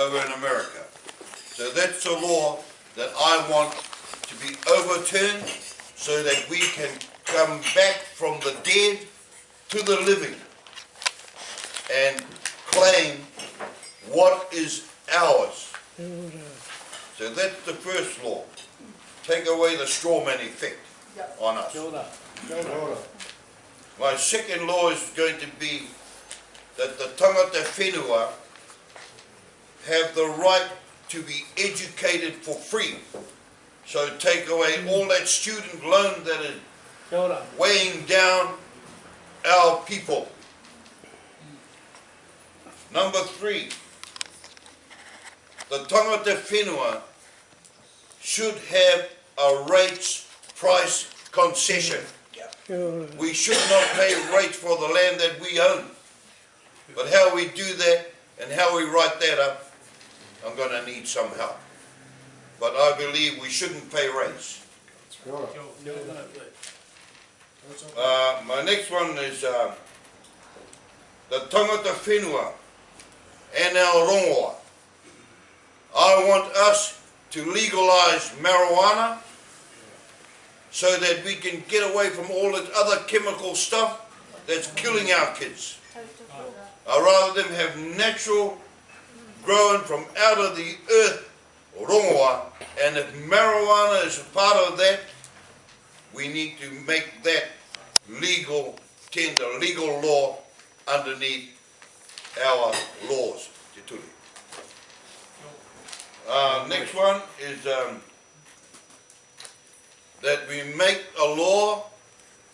over in America. So that's a law that I want to be overturned so that we can come back from the dead to the living and claim what is ours. So that's the first law. Take away the straw man effect on us. Kia ora. Kia ora. My second law is going to be that the tangata whenua have the right to be educated for free. So take away all that student loan that is weighing down our people. Number three, the tangata whenua should have a rates price concession. We should not pay rates for the land that we own. But how we do that and how we write that up, I'm gonna need some help. But I believe we shouldn't pay rates. Kia ora. Kia ora. Uh, my next one is uh, the tangata whenua and our rongoa. I want us to legalize marijuana so that we can get away from all that other chemical stuff that's killing our kids. I'd rather them have natural growing from out of the earth, rongoa, and if marijuana is a part of that, we need to make that legal tender, legal law underneath our laws. Uh, next one is um, that we make a law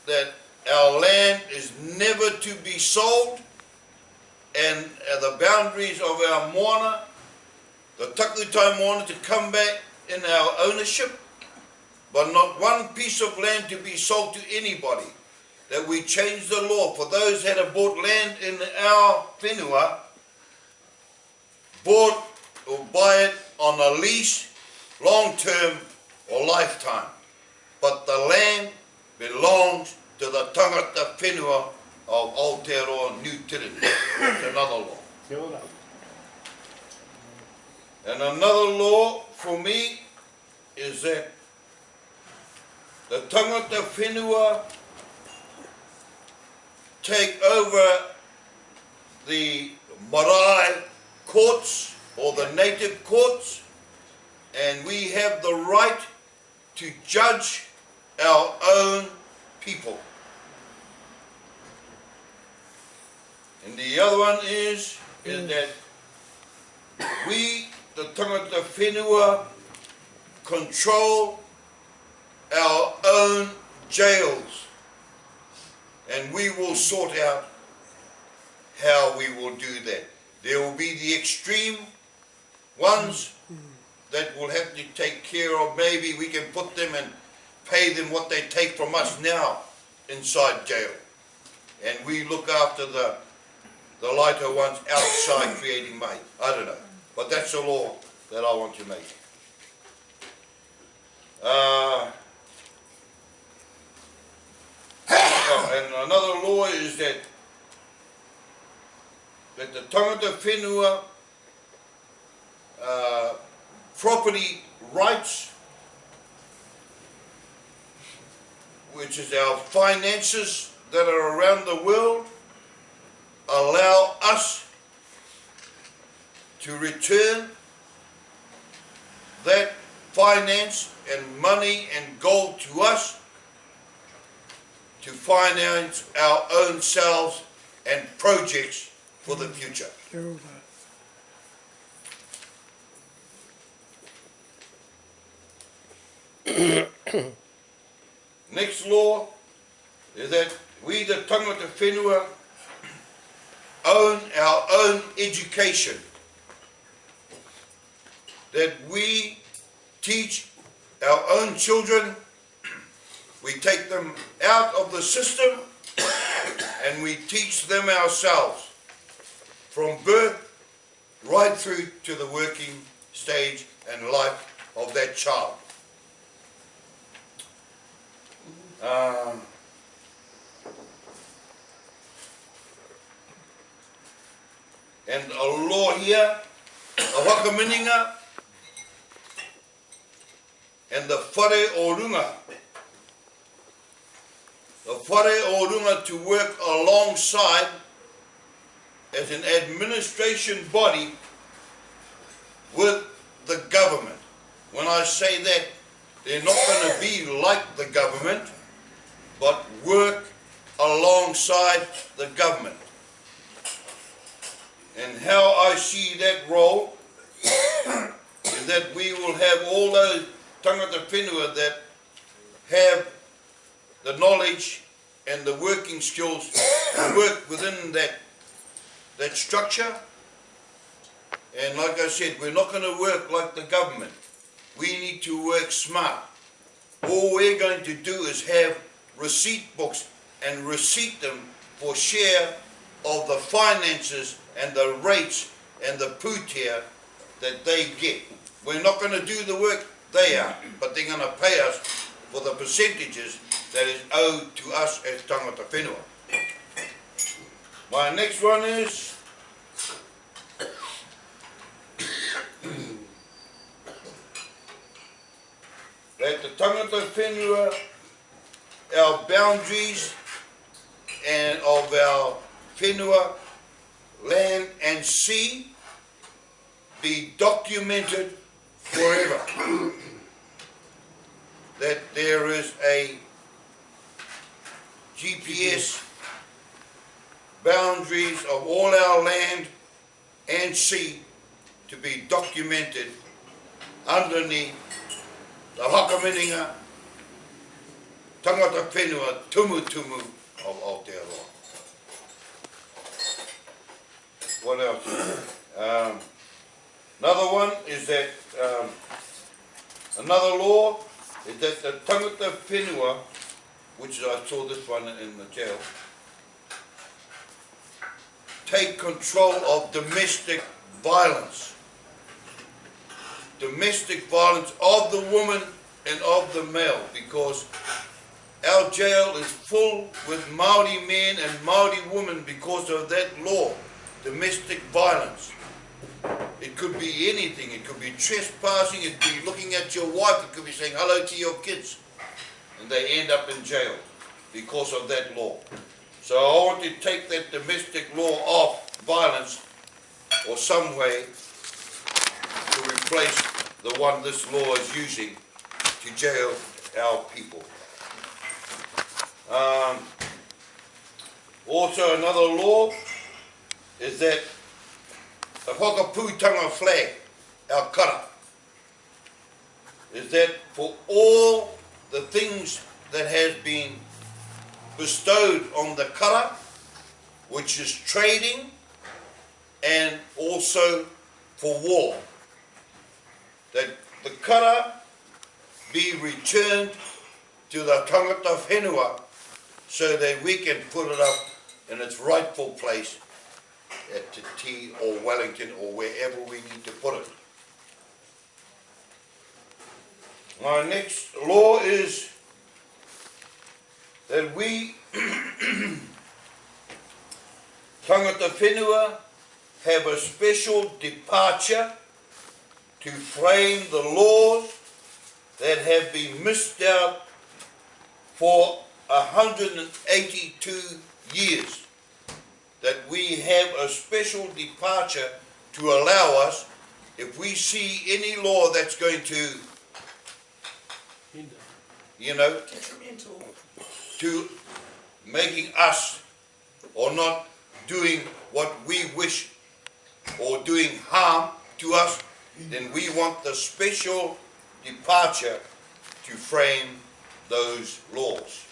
that our land is never to be sold and uh, the boundaries of our moana, the takutai moana to come back in our ownership, but not one piece of land to be sold to anybody. That we change the law for those that have bought land in our whenua, bought or buy it on a lease, long term or lifetime. But the land belongs to the tangata whenua of Aotearoa New Trinity. Another law. And another law for me is that the tangata whenua take over the marae courts or the native courts and we have the right to judge our own people. And the other one is, is that we, the tangata whenua, control our own jails. And we will sort out how we will do that. There will be the extreme ones that will have to take care of. Maybe we can put them and pay them what they take from us now inside jail. And we look after the, the lighter ones outside creating money. I don't know. But that's the law that I want to make. Uh, oh, and another law is that that the tangata whenua uh, property rights, which is our finances that are around the world, allow us to return that finance and money and gold to us to finance our own selves and projects for the future. Next law is that we, the tangata whenua, own our own education. That we teach our own children, we take them out of the system and we teach them ourselves from birth right through to the working stage and life of that child. Um, and a law here the whakamininga and the whare o runga. The whare o runga to work alongside as an administration body with the government. When I say that, they're not going to be like the government, but work alongside the government. And how I see that role is that we will have all those tangata whenua that have the knowledge and the working skills to work within that that structure. And like I said, we're not going to work like the government. We need to work smart. All we're going to do is have receipt books and receipt them for share of the finances and the rates and the pūtea that they get. We're not going to do the work they are, but they're going to pay us for the percentages that is owed to us as tangata whenua. My next one is that the tangata whenua, our boundaries and of our whenua, land and sea be documented forever. that there is a GPS boundaries of all our land and sea to be documented underneath the Whakamininga tangata whenua tumutumu of Aotearoa. What else? Um, another one is that, um, another law is that the tangata whenua, which I saw this one in the jail, take control of domestic violence. Domestic violence of the woman and of the male because our jail is full with Maori men and Maori women because of that law, domestic violence. It could be anything. It could be trespassing. It could be looking at your wife. It could be saying hello to your kids. And they end up in jail because of that law. So I want to take that domestic law off violence or some way to replace the one this law is using to jail our people. Um, also another law is that the Whakapūtanga flag, our kara, is that for all the things that has been bestowed on the kara, which is trading and also for war, that the kara be returned to the tangata whenua so that we can put it up in its rightful place at Te Tii or Wellington or wherever we need to put it. My next law is that we, tangata whenua, have a special departure to frame the laws that have been missed out for 182 years. That we have a special departure to allow us, if we see any law that's going to, Hinder. you know, detrimental. to making us or not doing what we wish or doing harm to us, then we want the special departure to frame those laws.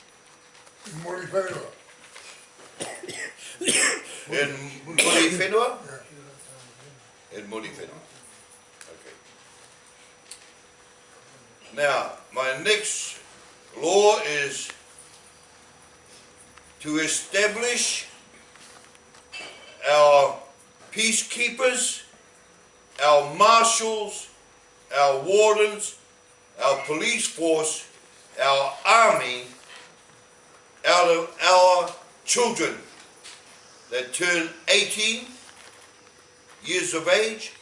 In Muri Whenua? In Muri Whenua. Okay. Now, my next law is to establish our peacekeepers, our marshals, our wardens, our police force, our army, out of our children that turn 18 years of age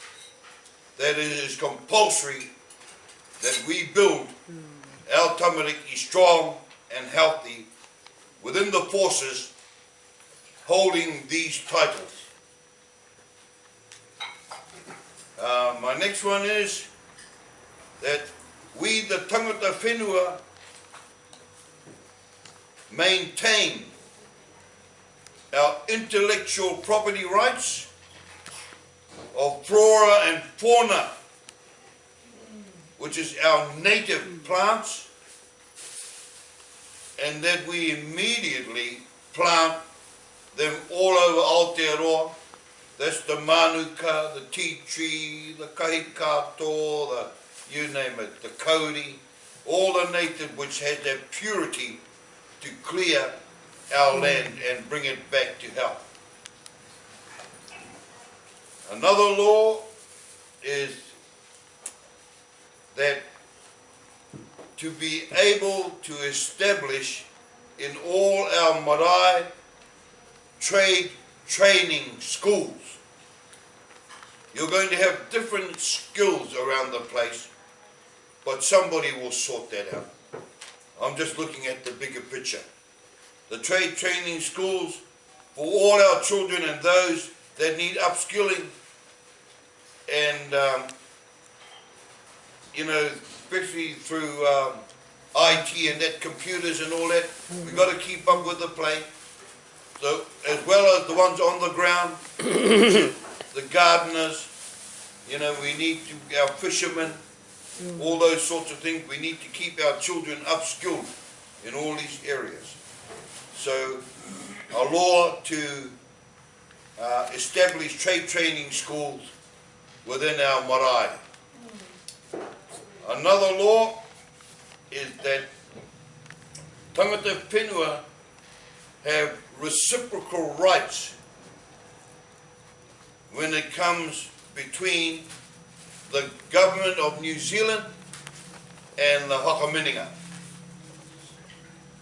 that it is compulsory that we build our tamariki strong and healthy within the forces holding these titles. Uh, my next one is that we, the tangata whenua, maintain our intellectual property rights of flora and fauna, which is our native plants, and that we immediately plant them all over Aotearoa. That's the manuka, the tea tree, the kahikatea, the you name it, the kauri, all the native which has that purity to clear our land and bring it back to health. Another law is that to be able to establish in all our marae trade training schools. You're going to have different skills around the place, but somebody will sort that out. I'm just looking at the bigger picture. The trade training schools for all our children and those that need upskilling and um, you know, especially through um, IT and that computers and all that, we've got to keep up with the play. So as well as the ones on the ground, the gardeners, you know, we need to, our fishermen, all those sorts of things, we need to keep our children upskilled in all these areas. So a law to uh, establish trade training schools within our marae. Another law is that tangata whenua have reciprocal rights when it comes between the government of New Zealand and the Whakamininga.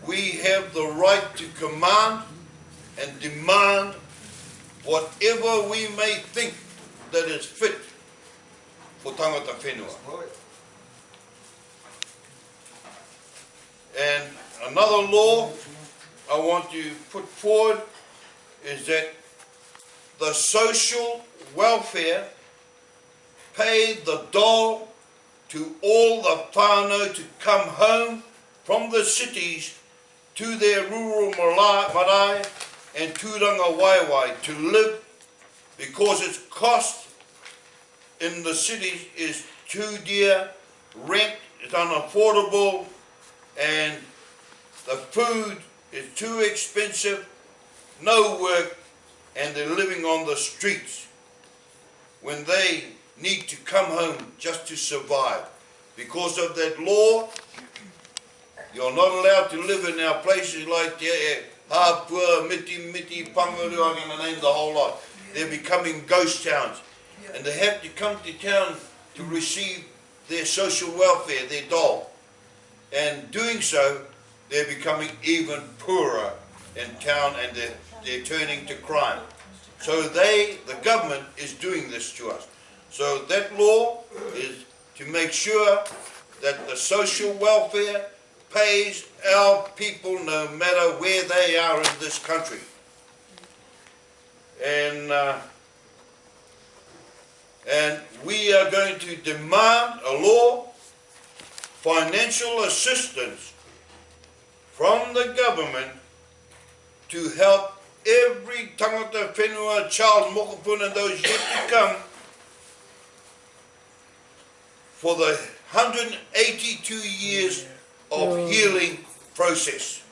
We have the right to command and demand whatever we may think that is fit for tangata whenua. And another law I want to put forward is that the social welfare paid the dole to all the whānau to come home from the cities to their rural mara- marae and tūrangawaewae to live because its cost in the cities is too dear, rent is unaffordable, and the food is too expensive, no work, and they're living on the streets when they need to come home just to survive. Because of that law, you're not allowed to live in our places like the eh, Hapua, Miti Miti, Panguru, I'm going to name the whole lot. They're becoming ghost towns. And they have to come to town to receive their social welfare, their dole. And doing so, they're becoming even poorer in town and they're, they're turning to crime. So they, the government, is doing this to us. So that law is to make sure that the social welfare pays our people no matter where they are in this country. And uh, and we are going to demand a law, financial assistance from the government to help every tangata whenua, child mokopuna, those yet to come for the 182 years of healing process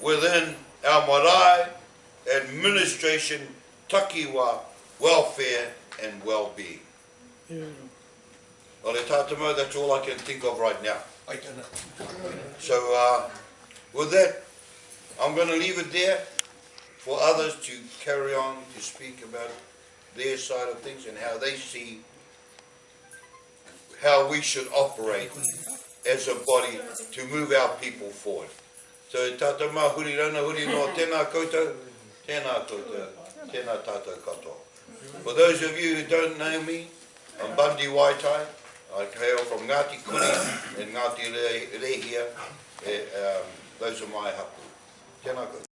within our marae, administration, takiwa, welfare and well-being. Well, tātamo, that's all I can think of right now. I don't know. So, uh, with that, I'm going to leave it there for others to carry on to speak about their side of things and how they see how we should operate as a body to move our people forward. So, tātou mā huri rana huri no tēnā koutou, tēnā koutou, tēnā tātou katoa. For those of you who don't know me, I'm Bundy Waitai. I hail from Ngāti Kuri and Ngāti Re- Rehia. Eh, um, those are my hapu. Tēnā koutou.